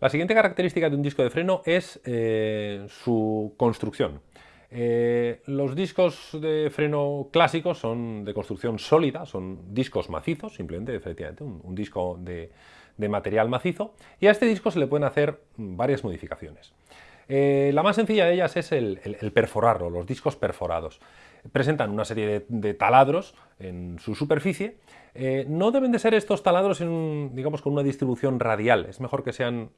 La siguiente característica de un disco de freno es eh, su construcción. Eh, los discos de freno clásicos son de construcción sólida, son discos macizos, simplemente, efectivamente, un, disco de, material macizo, y a este disco se le pueden hacer varias modificaciones. Eh, la más sencilla de ellas es el, perforarlo, los discos perforados. Presentan una serie de, taladros en su superficie. No deben de ser estos taladros digamos, con una distribución radial, es mejor que sean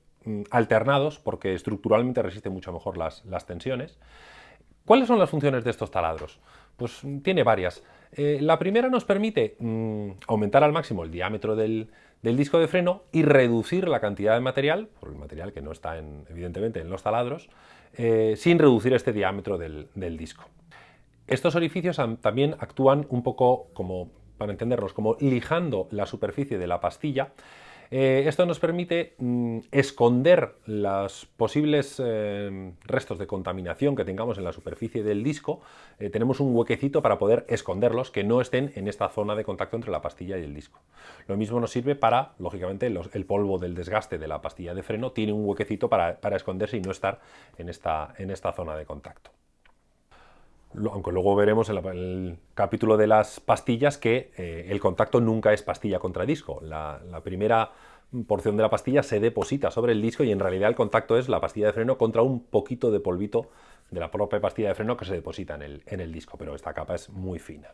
alternados porque estructuralmente resisten mucho mejor las tensiones. ¿Cuáles son las funciones de estos taladros? Pues mm, tiene varias. Eh, la primera nos permite mm, aumentar al máximo el diámetro del, disco de freno y reducir la cantidad de material, por el material que no está evidentemente en los taladros, eh, sin reducir este diámetro del, del disco. Estos orificios también actúan un poco como, para entendernos, como lijando la superficie de la pastilla eh, esto nos permite mm, esconder los posibles eh, restos de contaminación que tengamos en la superficie del disco. Eh, tenemos un huequecito para poder esconderlos que no estén en esta zona de contacto entre la pastilla y el disco. Lo mismo nos sirve para, lógicamente, el polvo del desgaste de la pastilla de freno tiene un huequecito para, esconderse y no estar en esta, en esta zona de contacto aunque luego veremos en, el capítulo de las pastillas que eh, el contacto nunca es pastilla contra disco. La, primera porción de la pastilla se deposita sobre el disco y en realidad el contacto es la pastilla de freno contra un poquito de polvito de la propia pastilla de freno que se deposita en el, en el disco, pero esta capa es muy fina.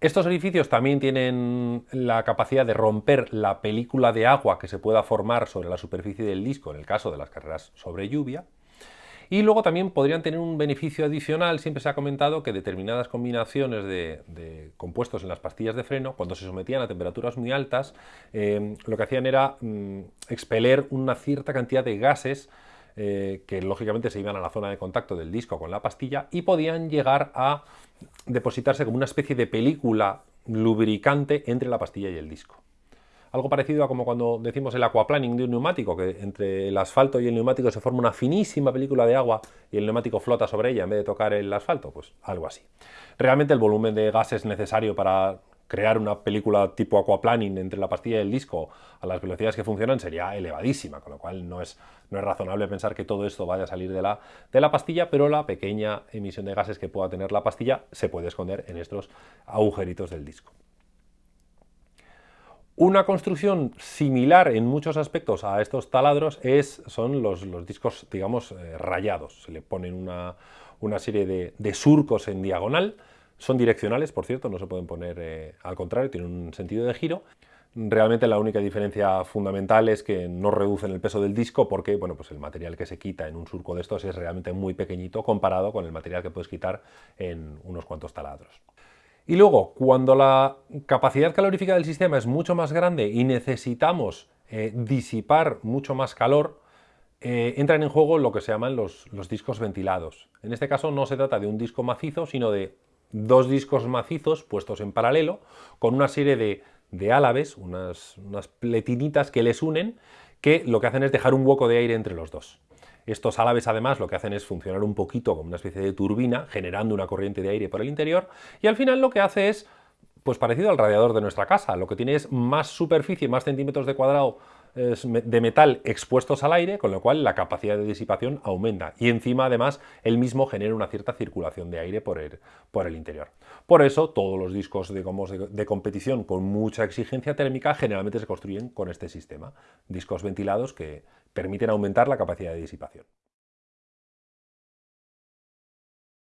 Estos orificios también tienen la capacidad de romper la película de agua que se pueda formar sobre la superficie del disco en el caso de las carreras sobre lluvia. Y luego también podrían tener un beneficio adicional, siempre se ha comentado que determinadas combinaciones de, compuestos en las pastillas de freno, cuando se sometían a temperaturas muy altas, eh, lo que hacían era mm, expeler una cierta cantidad de gases eh, que lógicamente se iban a la zona de contacto del disco con la pastilla y podían llegar a depositarse como una especie de película lubricante entre la pastilla y el disco algo parecido a como cuando decimos el aquaplaning de un neumático, que entre el asfalto y el neumático se forma una finísima película de agua y el neumático flota sobre ella en vez de tocar el asfalto, pues algo así. Realmente el volumen de gases necesario para crear una película tipo aquaplaning entre la pastilla y el disco a las velocidades que funcionan sería elevadísima, con lo cual no es, no es razonable pensar que todo esto vaya a salir de la, de la pastilla, pero la pequeña emisión de gases que pueda tener la pastilla se puede esconder en estos agujeritos del disco. Una construcción similar en muchos aspectos a estos taladros es, son los, discos, digamos, eh, rayados. Se le ponen una, serie de, surcos en diagonal, son direccionales, por cierto, no se pueden poner eh, al contrario, tienen un sentido de giro. Realmente la única diferencia fundamental es que no reducen el peso del disco porque bueno, pues el material que se quita en un surco de estos es realmente muy pequeñito comparado con el material que puedes quitar en unos cuantos taladros. Y luego, cuando la capacidad calorífica del sistema es mucho más grande y necesitamos eh, disipar mucho más calor, eh, entran en juego lo que se llaman los, discos ventilados. En este caso no se trata de un disco macizo, sino de dos discos macizos puestos en paralelo con una serie de, de unas, unas pletinitas que les unen, que lo que hacen es dejar un hueco de aire entre los dos. Estos álabes además lo que hacen es funcionar un poquito como una especie de turbina, generando una corriente de aire por el interior, y al final lo que hace es, pues parecido al radiador de nuestra casa, lo que tiene es más superficie, más centímetros de cuadrado de metal expuestos al aire, con lo cual la capacidad de disipación aumenta y encima además el mismo genera una cierta circulación de aire por el, por el interior. Por eso todos los discos de competición con mucha exigencia térmica generalmente se construyen con este sistema, discos ventilados que permiten aumentar la capacidad de disipación.